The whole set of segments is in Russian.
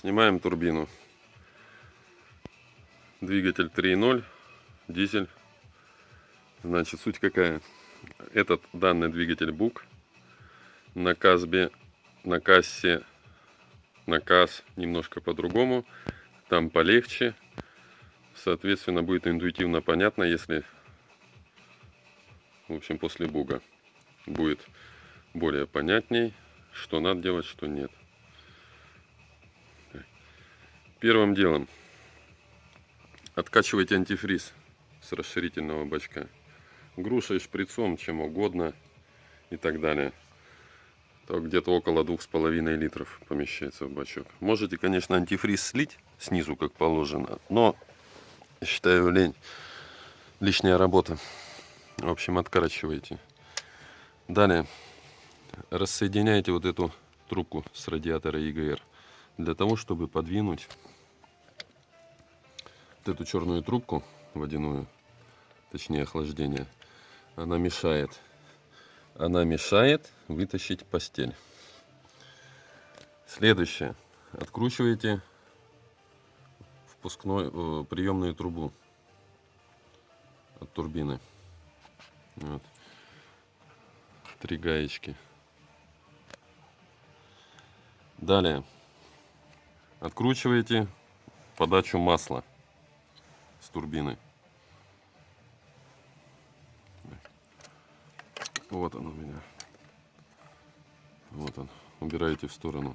Снимаем турбину. Двигатель 3.0, дизель. Значит, суть какая? Этот данный двигатель БУК на Казбе, на кассе, на КАС немножко по-другому. Там полегче. Соответственно, будет интуитивно понятно, если, в общем, после буга будет более понятней, что надо делать, что нет. Первым делом откачивайте антифриз с расширительного бачка. Грушей, шприцом, чем угодно и так далее. То где-то около двух с половиной литров помещается в бачок. Можете, конечно, антифриз слить снизу, как положено, но считаю лень. Лишняя работа. В общем, откачивайте. Далее рассоединяйте вот эту трубку с радиатора ЕГР для того, чтобы подвинуть эту черную трубку водяную, точнее охлаждение, она мешает. Она мешает вытащить постель. Следующее. Откручиваете впускной, э, приемную трубу от турбины. Вот. Три гаечки. Далее откручиваете подачу масла с турбины. Вот он у меня. Вот он. Убираете в сторону.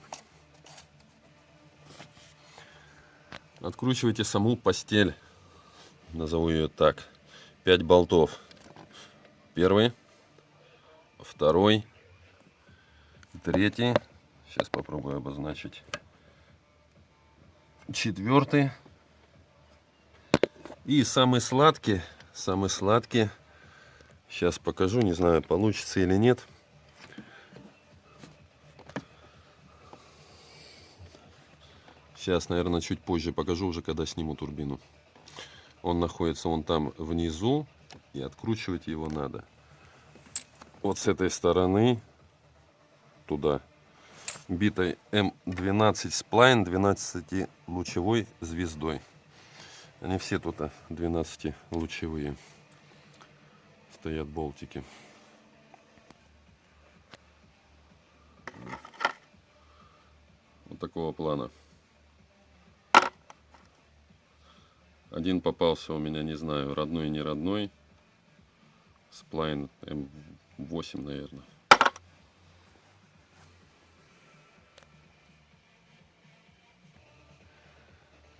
Откручивайте саму постель. Назову ее так. 5 болтов. Первый, второй, третий. Сейчас попробую обозначить. Четвертый. И самый сладкий, самый сладкий. Сейчас покажу, не знаю, получится или нет. Сейчас, наверное, чуть позже покажу, уже когда сниму турбину. Он находится вон там внизу, и откручивать его надо. Вот с этой стороны туда битой М12 сплайн 12 лучевой звездой. Они все тут 12 а, лучевые. Стоят болтики. Вот такого плана. Один попался у меня, не знаю, родной, не родной. Сплайн М8, наверное.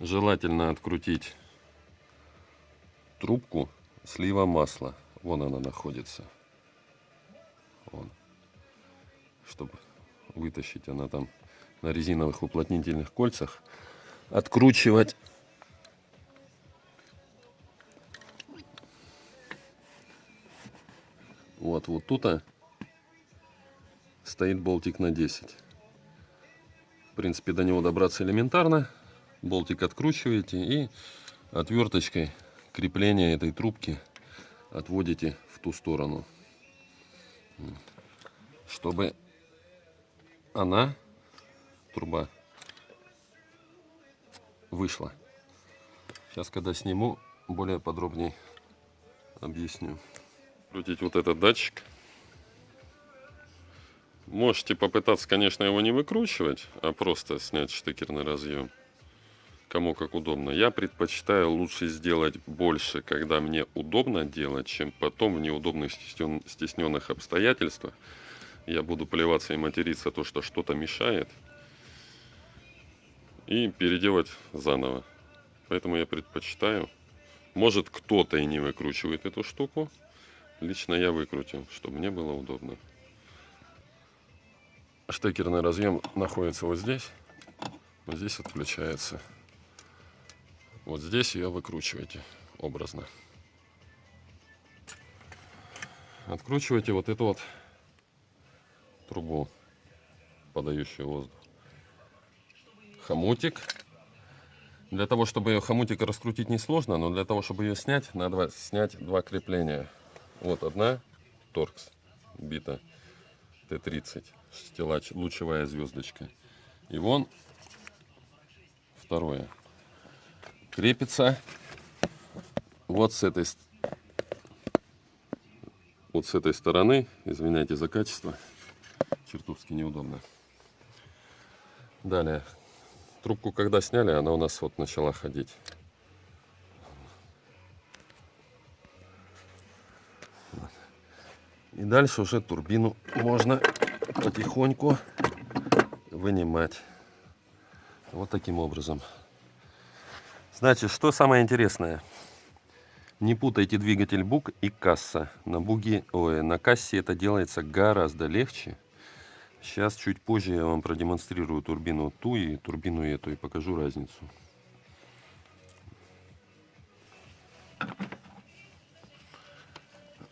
Желательно открутить трубку слива масла. Вон она находится. Вон. Чтобы вытащить она там на резиновых уплотнительных кольцах. Откручивать Вот, вот тут -то стоит болтик на 10. В принципе, до него добраться элементарно болтик откручиваете и отверточкой крепление этой трубки отводите в ту сторону, чтобы она, труба, вышла. Сейчас, когда сниму, более подробнее объясню. Крутить вот этот датчик. Можете попытаться, конечно, его не выкручивать, а просто снять штекерный разъем кому как удобно. Я предпочитаю лучше сделать больше, когда мне удобно делать, чем потом в неудобных стесненных обстоятельствах. Я буду плеваться и материться то, что что-то мешает. И переделать заново. Поэтому я предпочитаю. Может кто-то и не выкручивает эту штуку. Лично я выкрутил, чтобы мне было удобно. Штекерный разъем находится вот здесь. Вот здесь отключается. Вот здесь ее выкручиваете образно. Откручиваете вот эту вот трубу, подающую воздух. Хомутик. Для того, чтобы ее хомутик раскрутить несложно, но для того, чтобы ее снять, надо снять два крепления. Вот одна торкс бита Т-30, стеллач, лучевая звездочка. И вон второе. Крепится вот с этой вот с этой стороны. Извиняйте за качество. Чертовски неудобно. Далее. Трубку когда сняли, она у нас вот начала ходить. И дальше уже турбину можно потихоньку вынимать. Вот таким образом. Значит, что самое интересное. Не путайте двигатель бук и касса. На буге, ой, на кассе это делается гораздо легче. Сейчас чуть позже я вам продемонстрирую турбину ту и турбину эту и покажу разницу.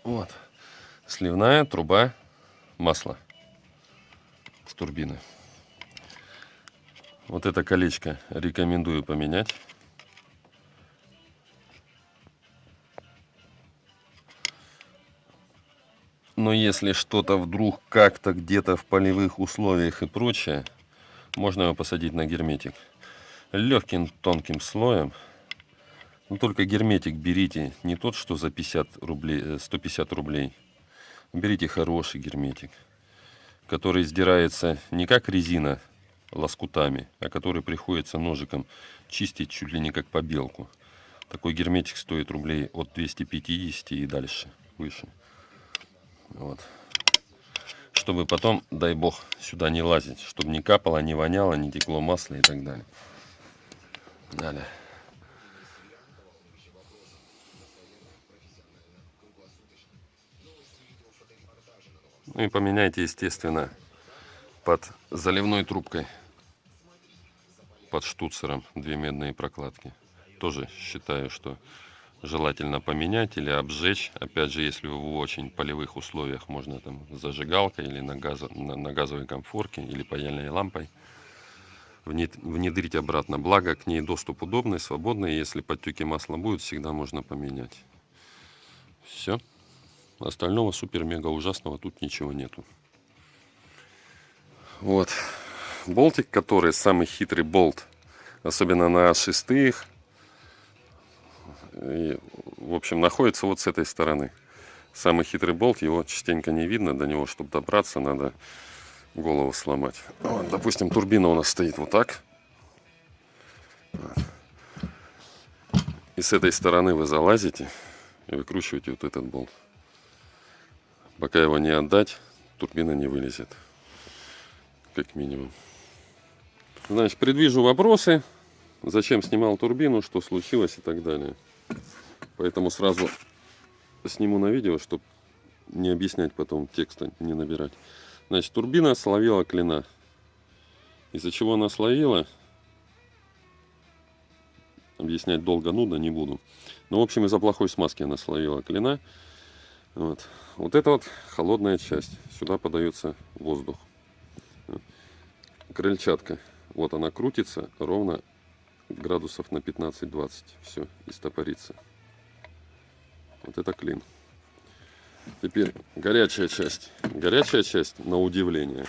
Вот. Сливная труба масла с турбины. Вот это колечко рекомендую поменять. Если что-то вдруг как-то где-то в полевых условиях и прочее, можно его посадить на герметик. Легким тонким слоем. Но только герметик берите не тот, что за 50 рублей, 150 э, рублей. Берите хороший герметик, который сдирается не как резина лоскутами, а который приходится ножиком чистить чуть ли не как побелку. Такой герметик стоит рублей от 250 и дальше, выше. Вот. Чтобы потом, дай бог, сюда не лазить. Чтобы не капало, не воняло, не текло масло и так далее. Далее. Ну и поменяйте, естественно, под заливной трубкой, под штуцером, две медные прокладки. Тоже считаю, что желательно поменять или обжечь. Опять же, если в очень полевых условиях, можно там зажигалкой или на, газо, на, на газовой комфорке или паяльной лампой внедрить обратно. Благо, к ней доступ удобный, свободный. Если подтеки масла будут, всегда можно поменять. Все. Остального супер-мега ужасного тут ничего нету. Вот. Болтик, который самый хитрый болт, особенно на шестых, и, в общем, находится вот с этой стороны. Самый хитрый болт, его частенько не видно. До него, чтобы добраться, надо голову сломать. Вот, допустим, турбина у нас стоит вот так. И с этой стороны вы залазите и выкручиваете вот этот болт. Пока его не отдать, турбина не вылезет. Как минимум. Значит, предвижу вопросы. Зачем снимал турбину, что случилось и так далее. Поэтому сразу сниму на видео, чтобы не объяснять потом текста, не набирать. Значит, турбина словила клина. Из-за чего она словила, объяснять долго, нудно не буду. Но, в общем, из-за плохой смазки она словила клина. Вот. вот это вот холодная часть. Сюда подается воздух. Крыльчатка. Вот она крутится ровно градусов на 15-20. Все, и стопорится. Вот это клин. Теперь горячая часть. Горячая часть, на удивление.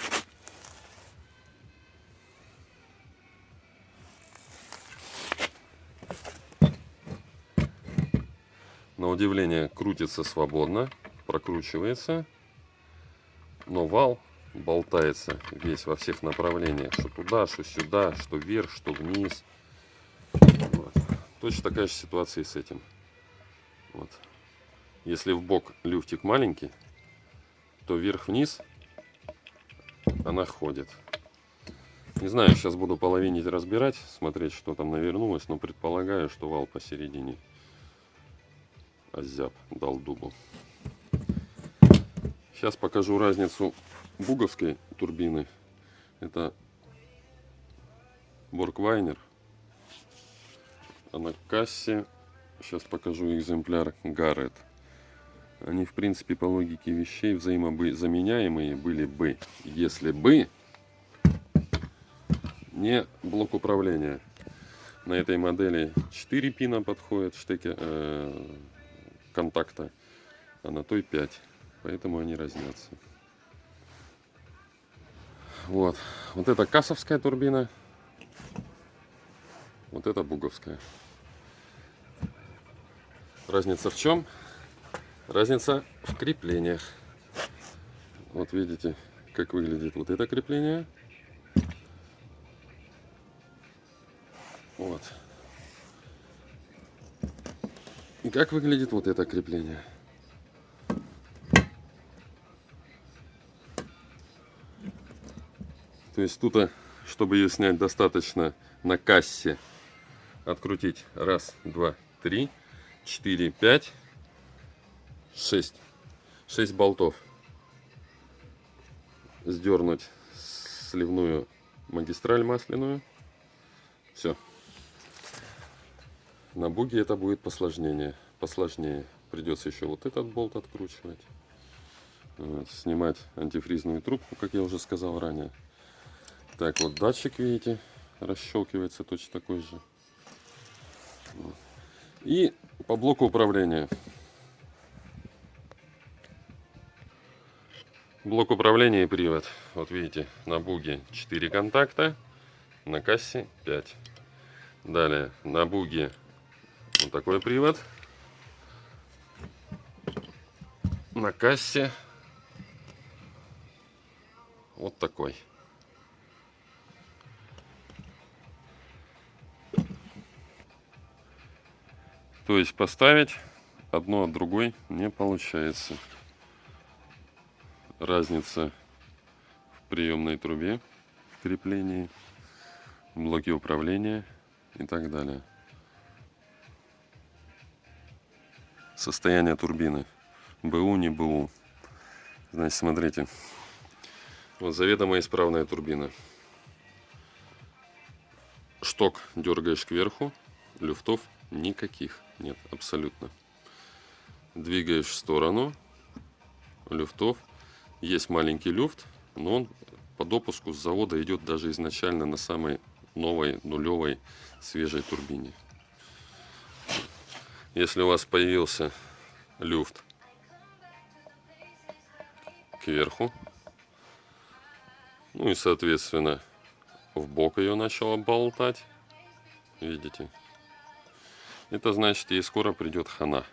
На удивление крутится свободно, прокручивается, но вал болтается весь во всех направлениях, что туда, что сюда, что вверх, что вниз. Вот. Точно такая же ситуация и с этим. Вот. Если в бок люфтик маленький, то вверх-вниз она ходит. Не знаю, сейчас буду половинить разбирать, смотреть, что там навернулось, но предполагаю, что вал посередине озяб, дал дубу. Сейчас покажу разницу буговской турбины. Это Борквайнер. А на кассе Сейчас покажу экземпляр Гаррет. Они, в принципе, по логике вещей взаимозаменяемые были бы, если бы не блок управления. На этой модели 4 пина подходит штеки, э, контакта, а на той 5. Поэтому они разнятся. Вот. Вот это кассовская турбина. Вот это буговская. Разница в чем? Разница в креплениях. Вот видите, как выглядит вот это крепление. Вот. И как выглядит вот это крепление. То есть тут, а, чтобы ее снять, достаточно на кассе открутить раз, два, три, четыре, пять, шесть. Шесть болтов. Сдернуть сливную магистраль масляную. Все. На буге это будет посложнее. Посложнее. Придется еще вот этот болт откручивать. Снимать антифризную трубку, как я уже сказал ранее. Так, вот датчик, видите, расщелкивается точно такой же. И по блоку управления. Блок управления и привод. Вот видите, на буге 4 контакта, на кассе 5. Далее на буге вот такой привод. На кассе вот такой. То есть поставить одно от другой не получается. Разница в приемной трубе, в креплении, блоке управления и так далее. Состояние турбины. БУ, не БУ. Значит, смотрите. Вот заведомо исправная турбина. Шток дергаешь кверху, люфтов никаких нет, абсолютно. Двигаешь в сторону, люфтов. Есть маленький люфт, но он по допуску с завода идет даже изначально на самой новой нулевой свежей турбине. Если у вас появился люфт кверху, ну и соответственно в бок ее начала болтать, видите, это значит, ей скоро придет хана.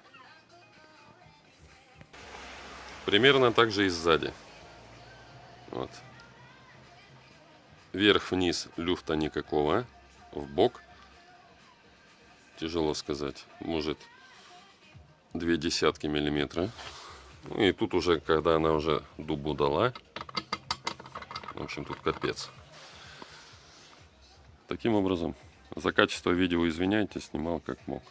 Примерно так же и сзади. Вот. Вверх-вниз люфта никакого. В бок. Тяжело сказать. Может две десятки миллиметра. Ну и тут уже, когда она уже дубу дала. В общем, тут капец. Таким образом, за качество видео извиняйте, снимал как мог.